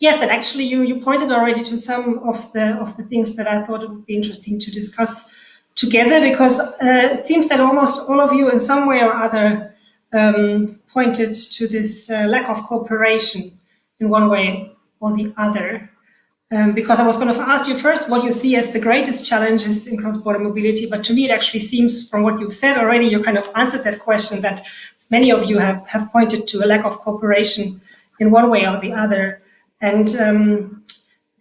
Yes, and actually you, you pointed already to some of the of the things that I thought it would be interesting to discuss together because uh, it seems that almost all of you in some way or other um, pointed to this uh, lack of cooperation in one way or the other. Um, because I was going to ask you first what you see as the greatest challenges in cross-border mobility, but to me it actually seems from what you've said already, you kind of answered that question that many of you have, have pointed to a lack of cooperation in one way or the other. And um,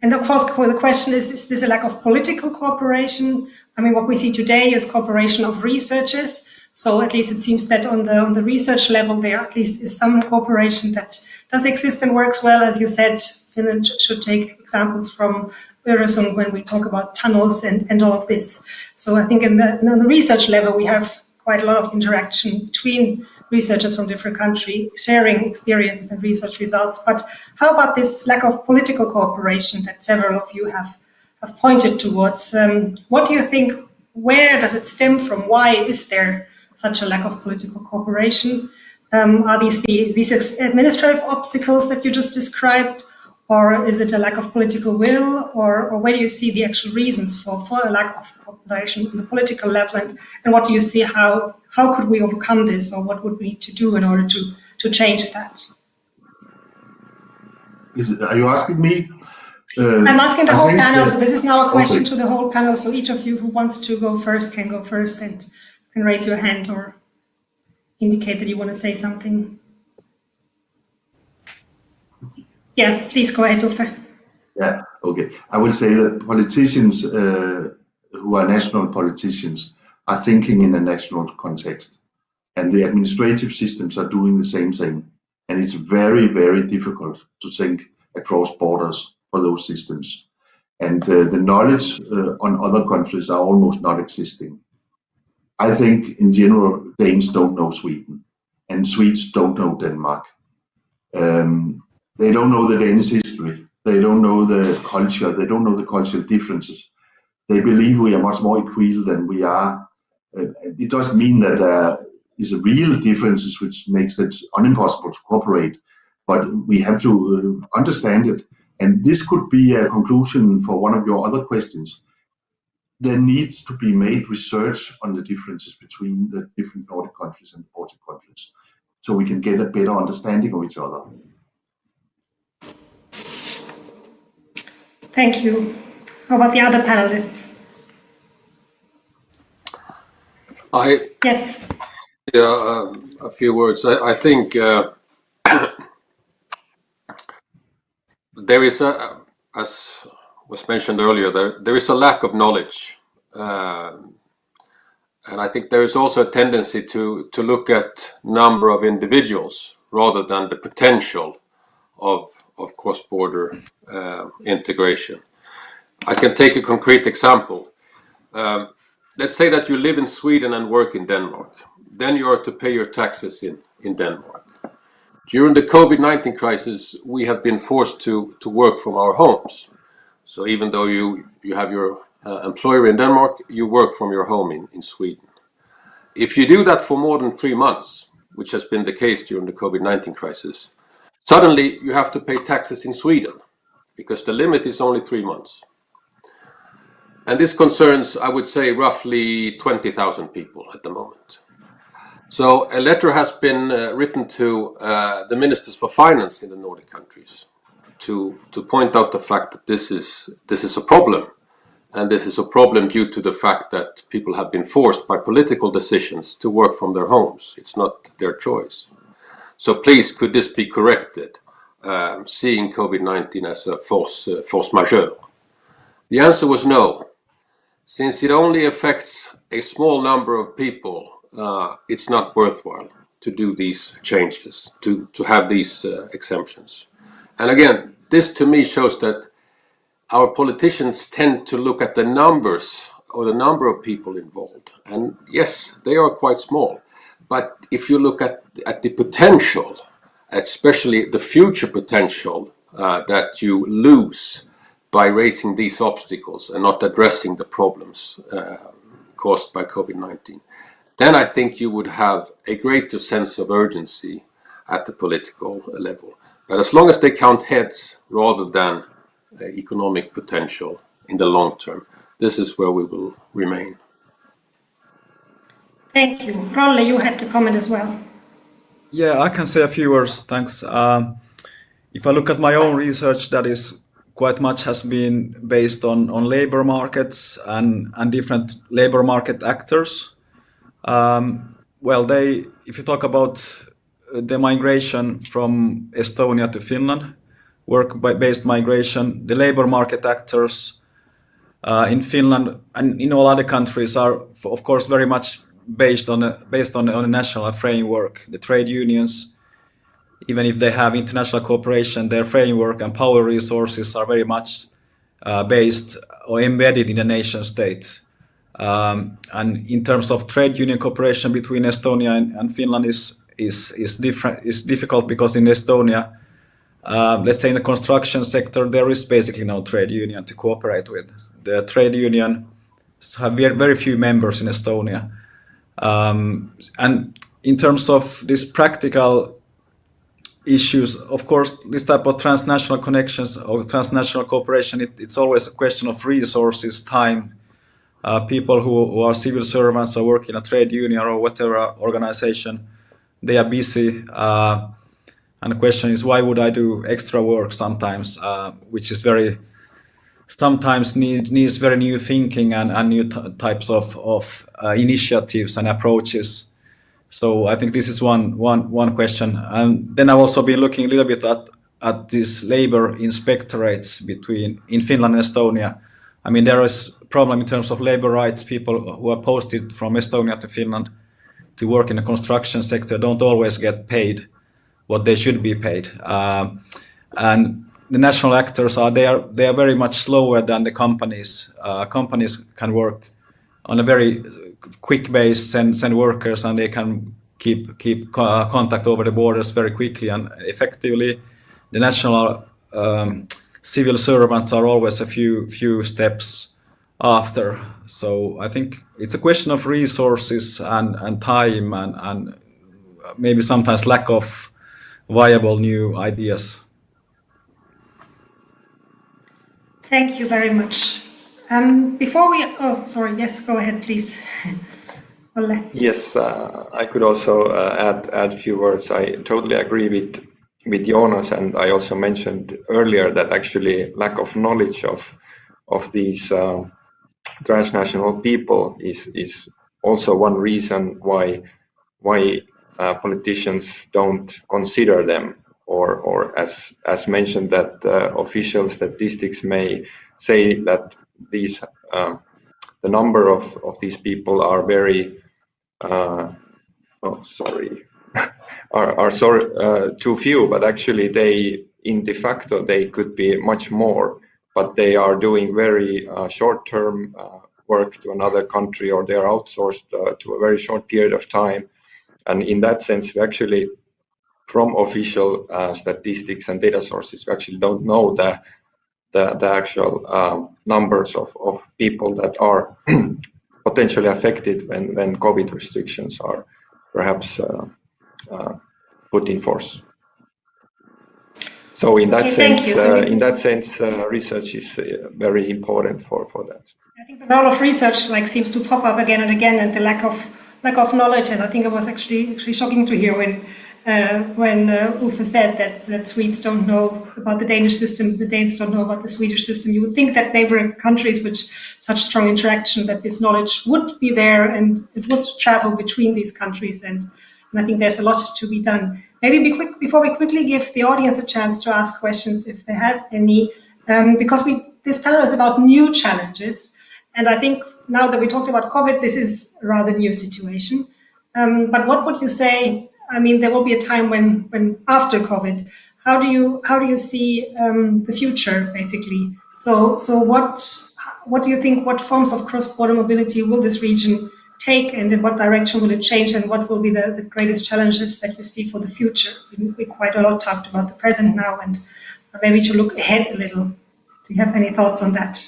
and of course, the question is, is this a lack of political cooperation? I mean, what we see today is cooperation of researchers. So at least it seems that on the on the research level, there at least is some cooperation that does exist and works well. As you said, Finland should take examples from Öresund when we talk about tunnels and, and all of this. So I think in the, in the research level, we have quite a lot of interaction between researchers from different countries sharing experiences and research results. But how about this lack of political cooperation that several of you have, have pointed towards? Um, what do you think, where does it stem from? Why is there such a lack of political cooperation? Um, are these the, these administrative obstacles that you just described? Or is it a lack of political will? Or, or where do you see the actual reasons for, for a lack of cooperation on the political level? And, and what do you see how how could we overcome this or what would we need to do in order to, to change that? Is it, are you asking me? Uh, I'm asking the I whole panel, so this is now a question okay. to the whole panel. So each of you who wants to go first can go first and can raise your hand or indicate that you want to say something. Yeah, please go ahead, Uffe. Yeah, okay. I will say that politicians uh, who are national politicians are thinking in a national context. And the administrative systems are doing the same thing. And it's very, very difficult to think across borders for those systems. And uh, the knowledge uh, on other countries are almost not existing. I think in general, Danes don't know Sweden and Swedes don't know Denmark. Um, they don't know the Danish history. They don't know the culture. They don't know the cultural differences. They believe we are much more equal than we are uh, it doesn't mean that there is a real differences which makes it unimpossible to cooperate, but we have to uh, understand it. And this could be a conclusion for one of your other questions. There needs to be made research on the differences between the different Nordic countries and the Baltic countries, so we can get a better understanding of each other. Thank you. How about the other panelists? I yes. Yeah, uh, a few words. I, I think uh, there is a, as was mentioned earlier, there there is a lack of knowledge, uh, and I think there is also a tendency to to look at number of individuals rather than the potential of of cross-border uh, integration. I can take a concrete example. Um, let's say that you live in Sweden and work in Denmark. Then you are to pay your taxes in, in Denmark. During the COVID-19 crisis, we have been forced to, to work from our homes. So even though you, you have your uh, employer in Denmark, you work from your home in, in Sweden. If you do that for more than three months, which has been the case during the COVID-19 crisis, suddenly you have to pay taxes in Sweden because the limit is only three months. And this concerns, I would say, roughly 20,000 people at the moment. So a letter has been uh, written to uh, the ministers for finance in the Nordic countries to, to point out the fact that this is, this is a problem. And this is a problem due to the fact that people have been forced by political decisions to work from their homes. It's not their choice. So please, could this be corrected, um, seeing COVID-19 as a force, uh, force majeure? The answer was no. Since it only affects a small number of people, uh, it's not worthwhile to do these changes, to, to have these uh, exemptions. And again, this to me shows that our politicians tend to look at the numbers or the number of people involved. And yes, they are quite small. But if you look at, at the potential, especially the future potential uh, that you lose by raising these obstacles and not addressing the problems uh, caused by COVID-19, then I think you would have a greater sense of urgency at the political level. But as long as they count heads rather than uh, economic potential in the long term, this is where we will remain. Thank you. Rolle, you had to comment as well. Yeah, I can say a few words. Thanks. Um, if I look at my own research, that is quite much has been based on, on labor markets and, and different labor market actors. Um, well, they, if you talk about the migration from Estonia to Finland, work-based migration, the labor market actors uh, in Finland and in all other countries are, of course, very much based on a, based on, on a national framework. The trade unions, even if they have international cooperation, their framework and power resources are very much uh, based or embedded in the nation state. Um, and in terms of trade union cooperation between Estonia and, and Finland is is is different is difficult because in Estonia, uh, let's say in the construction sector, there is basically no trade union to cooperate with. The trade union have very, very few members in Estonia. Um, and in terms of these practical issues, of course, this type of transnational connections or transnational cooperation, it, it's always a question of resources, time. Uh, people who, who, are civil servants or work in a trade union or whatever organization, they are busy. Uh, and the question is, why would I do extra work sometimes, uh, which is very sometimes needs needs very new thinking and, and new types of, of uh, initiatives and approaches. So I think this is one, one, one question. And then I've also been looking a little bit at, at these labor inspectorates between in Finland and Estonia. I mean, there is problem in terms of labor rights. People who are posted from Estonia to Finland to work in the construction sector don't always get paid what they should be paid. Um, and the national actors are they are they are very much slower than the companies. Uh, companies can work on a very quick base, send send workers, and they can keep keep contact over the borders very quickly and effectively. The national um, civil servants are always a few few steps after. So I think it's a question of resources and and time and and maybe sometimes lack of viable new ideas. Thank you very much. Um, before we, oh, sorry, yes, go ahead, please. yes, uh, I could also uh, add add a few words. I totally agree with with Jonas, and I also mentioned earlier that actually lack of knowledge of of these uh, transnational people is is also one reason why why uh, politicians don't consider them or, or as, as mentioned that uh, official statistics may say that these uh, the number of, of these people are very uh, oh sorry are, are sorry uh, too few but actually they in de facto they could be much more but they are doing very uh, short-term uh, work to another country or they are outsourced to a very short period of time. And in that sense we actually from official uh, statistics and data sources. We actually don't know the the, the actual um, numbers of, of people that are potentially affected when, when COVID restrictions are perhaps uh, uh, put in force. So in that okay, sense, so uh, in that sense, uh, research is uh, very important for, for that. I think the role of research like seems to pop up again and again, and the lack of lack of knowledge. And I think it was actually actually shocking to hear when when uh, Uffe said that, that Swedes don't know about the Danish system, the Danes don't know about the Swedish system. You would think that neighboring countries with such strong interaction, that this knowledge would be there and it would travel between these countries. And, and I think there's a lot to be done. Maybe be quick, before we quickly give the audience a chance to ask questions if they have any, um, because we this panel is about new challenges. And I think now that we talked about COVID, this is a rather new situation. Um, but what would you say I mean, there will be a time when, when after COVID, how do you how do you see um, the future basically? So so what what do you think? What forms of cross-border mobility will this region take, and in what direction will it change? And what will be the, the greatest challenges that you see for the future? We, we quite a lot talked about the present now, and maybe to look ahead a little. Do you have any thoughts on that?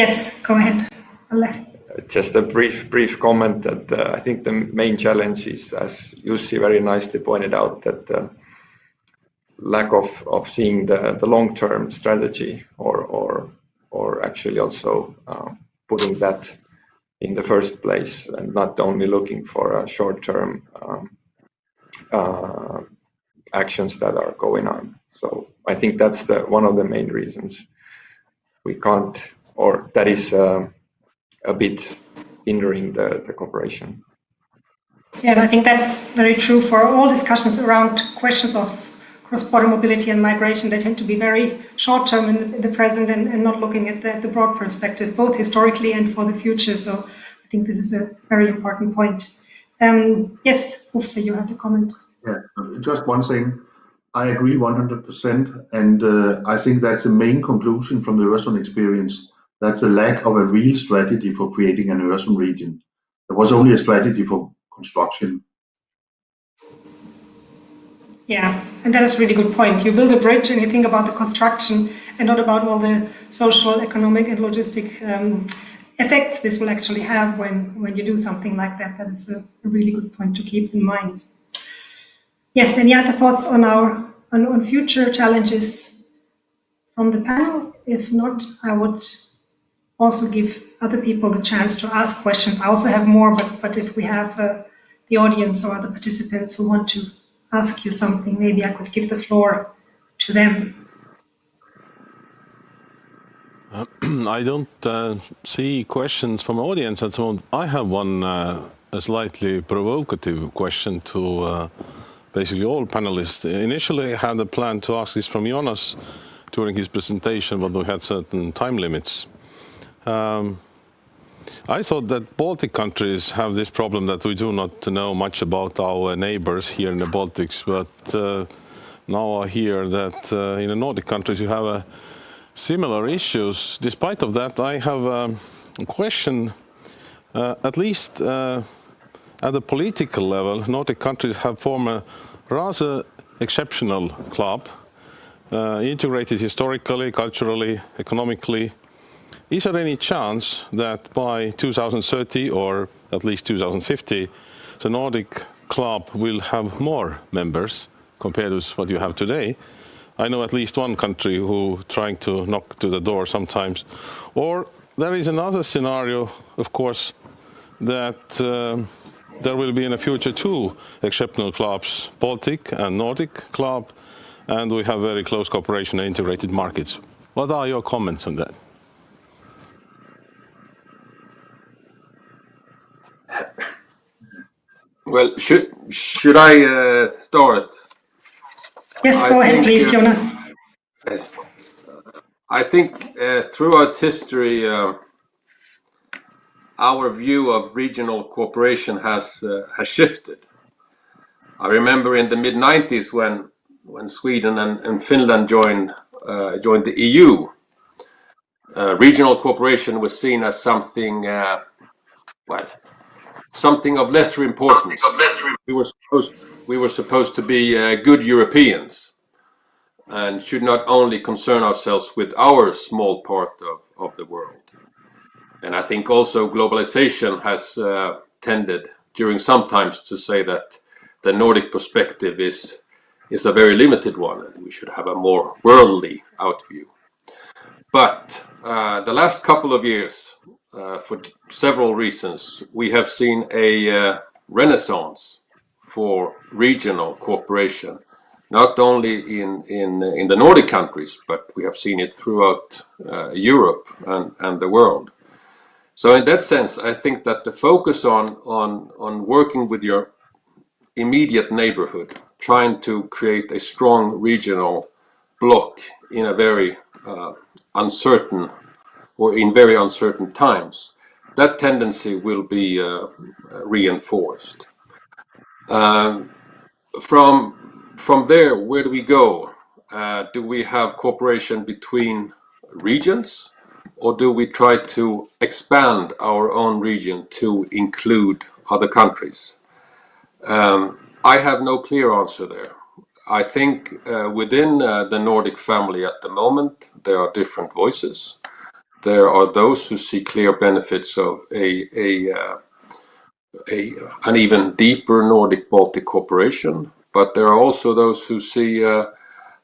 Yes, go ahead. just a brief brief comment that uh, I think the main challenge is, as Jussi very nicely pointed out, that uh, lack of, of seeing the, the long-term strategy or, or, or actually also uh, putting that in the first place and not only looking for a short-term um, uh, actions that are going on. So I think that's the one of the main reasons we can't, or that is uh, a bit hindering the, the cooperation. Yeah, and I think that's very true for all discussions around questions of cross-border mobility and migration. They tend to be very short-term in, in, the present and, and not looking at the, the, broad perspective, both historically and for the future. So I think this is a very important point. Um, yes, Uffe, you had a comment. Yeah, just one thing. I agree 100%, and uh, I think that's the main conclusion from the Öresund experience. That's a lack of a real strategy for creating an Öresund region. There was only a strategy for construction. Yeah, and that is a really good point. You build a bridge and you think about the construction and not about all the social, economic, and logistic um, effects this will actually have when, when you do something like that. That is a, a really good point to keep in mind. Yes, any other thoughts on our on, on future challenges from the panel? If not, I would also give other people the chance to ask questions. I also have more, but, but if we have uh, the audience or other participants who want to ask you something, maybe I could give the floor to them. Uh, I don't uh, see questions from audience at the moment. I have one uh, a slightly provocative question to uh, basically all panelists. Initially, I had a plan to ask this from Jonas during his presentation, but we had certain time limits. Um, I thought that Baltic countries have this problem that we do not know much about our neighbors here in the Baltics, but uh, now I hear that uh, in the Nordic countries you have uh, similar issues. Despite of that, I have um, a question, uh, at least uh, at the political level, Nordic countries have formed a rather exceptional club, uh, integrated historically, culturally, economically. Is there any chance that by 2030 or at least 2050, the Nordic club will have more members compared with what you have today? I know at least one country who trying to knock to the door sometimes. Or there is another scenario, of course, that uh, there will be in the future two exceptional clubs, Baltic and Nordic club, and we have very close cooperation and integrated markets. What are your comments on that? Well, should should I uh, start? Yes, go I ahead, please, uh, Jonas. Yes, I think uh, throughout history, uh, our view of regional cooperation has uh, has shifted. I remember in the mid 90s when when Sweden and, and Finland joined uh, joined the EU, uh, regional cooperation was seen as something uh, well something of lesser importance. We were supposed we were supposed to be uh, good Europeans and should not only concern ourselves with our small part of, of the world. And I think also globalization has uh, tended during some times to say that the Nordic perspective is is a very limited one and we should have a more worldly outview. But uh, the last couple of years, uh, for several reasons, we have seen a uh, renaissance for regional cooperation, not only in, in, in the Nordic countries, but we have seen it throughout uh, Europe and, and the world. So in that sense, I think that the focus on, on, on working with your immediate neighborhood, trying to create a strong regional bloc in a very uh, uncertain or in very uncertain times, that tendency will be uh, reinforced. Um, from, from there, where do we go? Uh, do we have cooperation between regions? or do we try to expand our own region to include other countries? Um, I have no clear answer there. I think uh, within uh, the Nordic family at the moment there are different voices. There are those who see clear benefits of a, a, uh, a an even deeper Nordic-Baltic cooperation, but there are also those who see uh,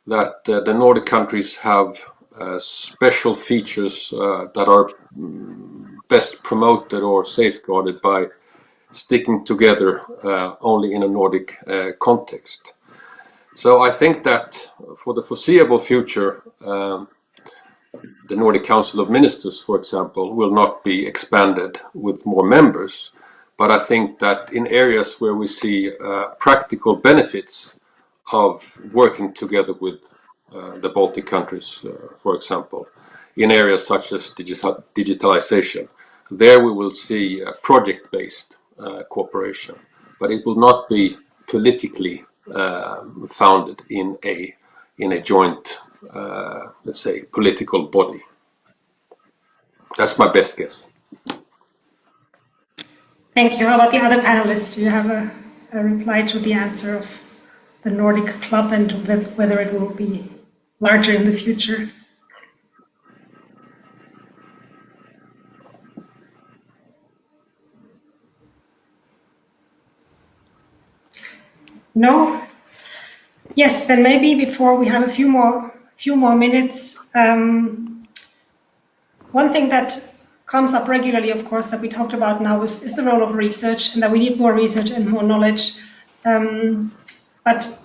that uh, the Nordic countries have uh, special features uh, that are mm, best promoted or safeguarded by sticking together only in a Nordic context. So I think that for the foreseeable future, um, the Nordic Council of Ministers, for example, will not be expanded with more members. But I think that in areas where we see uh, practical benefits of working together with uh, the Baltic countries, uh, for example, in areas such as digital digitalization, there we will see project-based uh, cooperation. But it will not be politically um, founded in a in a joint uh, let's say, political body. That's my best guess. Thank you. How about the other panelists? Do you have a, a reply to the answer of the Nordic Club and whether it will be larger in the future? No? Yes, then maybe before we have a few more few more minutes. Um, one thing that comes up regularly, of course, that we talked about now is, is the role of research and that we need more research and more knowledge. Um, but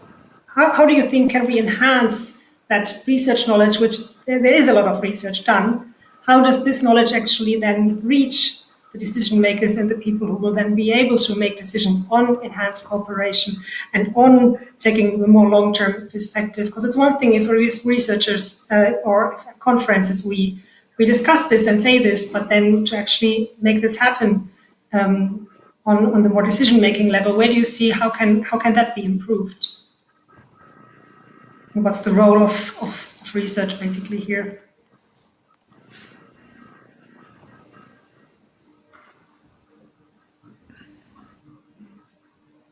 how, how do you think can we enhance that research knowledge, which there is a lot of research done, how does this knowledge actually then reach the decision makers and the people who will then be able to make decisions on enhanced cooperation and on taking the more long-term perspective. Because it's one thing if researchers uh, or conferences we we discuss this and say this, but then to actually make this happen um, on, on the more decision-making level, where do you see how can how can that be improved? And what's the role of, of, of research basically here?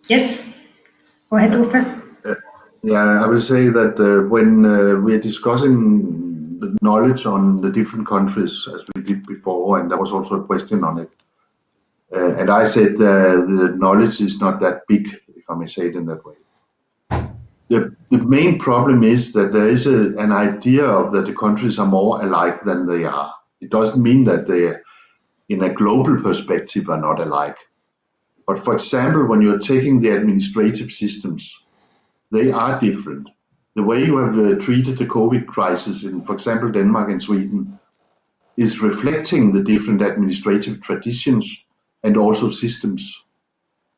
Yes, go ahead, Uffe. Uh, yeah, I will say that uh, when uh, we are discussing the knowledge on the different countries, as we did before, and there was also a question on it, uh, and I said uh, the knowledge is not that big, if I may say it in that way. The, the main problem is that there is a, an idea of that the countries are more alike than they are. It doesn't mean that they, in a global perspective, are not alike but for example, when you're taking the administrative systems, they are different. The way you have uh, treated the COVID crisis in, for example, Denmark and Sweden is reflecting the different administrative traditions and also systems.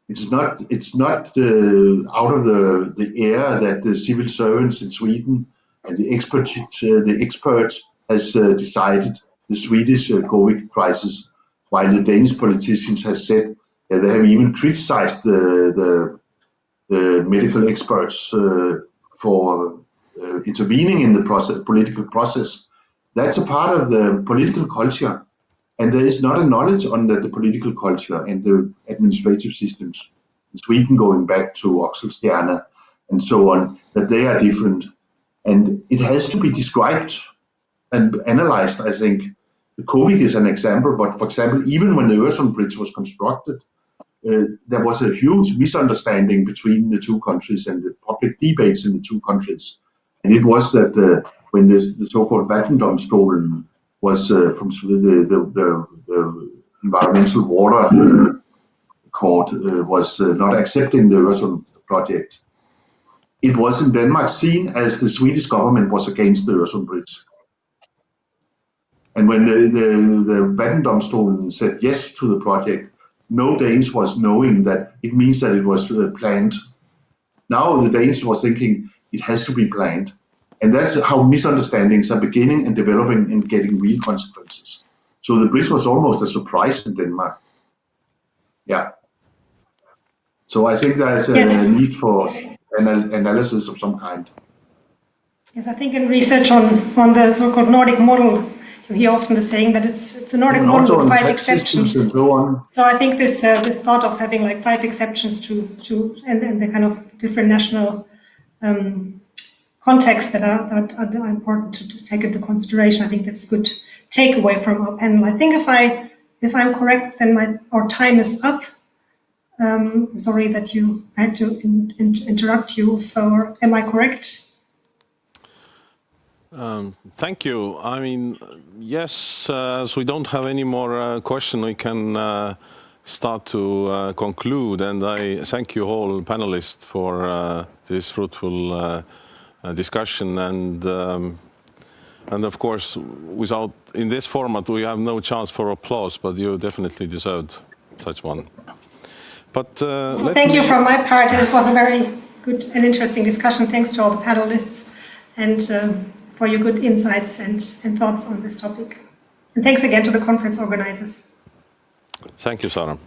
It's not it's not uh, out of the, the air that the civil servants in Sweden and the experts uh, the experts has uh, decided the Swedish uh, COVID crisis, while the Danish politicians has said they have even criticized the, the, the medical experts uh, for uh, intervening in the process, political process. That's a part of the political culture. And there is not a knowledge on the, the political culture and the administrative systems. In Sweden, going back to Oxenstierna and so on, that they are different. And it has to be described and analyzed, I think. The COVID is an example, but for example, even when the Öresund Bridge was constructed, there was a huge misunderstanding between the two countries and the public debates in the two countries. And it was that uh, when the, the so-called Vattendomstolen was uh, from the, the, the, the, environmental water uh, court uh, was uh, not accepting the Öresund project, it was in Denmark seen as the Swedish government was against the Öresund bridge. And when the, the, the Vattendomstolen said yes to the project, no Danes was knowing that it means that it was uh, planned. Now the Danes was thinking it has to be planned. And that's how misunderstandings are beginning and developing and getting real consequences. So the bridge was almost a surprise in Denmark. Yeah. So I think there's a yes. need for an analysis of some kind. Yes, I think in research on, on the so-called Nordic model, you hear often the saying that it's it's a Nordic model with five exceptions. And so, on. so I think this uh, this thought of having like five exceptions to to and, and the kind of different national um, contexts that are, are, are important to, to, take into consideration. I think that's a good takeaway from our panel. I think if I if I'm correct, then my our time is up. Um, sorry that you I had to in, in, interrupt you. For am I correct? Um, thank you. I mean, yes, uh, as we don't have any more uh, question, we can uh, start to uh, conclude. And I thank you all panelists for this fruitful discussion. And um, and of course, without in this format, we have no chance for applause, but you definitely deserved such one. But so thank you from my part. This was a very good and interesting discussion. Thanks to all the panelists. And um, for your good insights and, and thoughts on this topic. And thanks again to the conference organizers. Thank you, Sarah.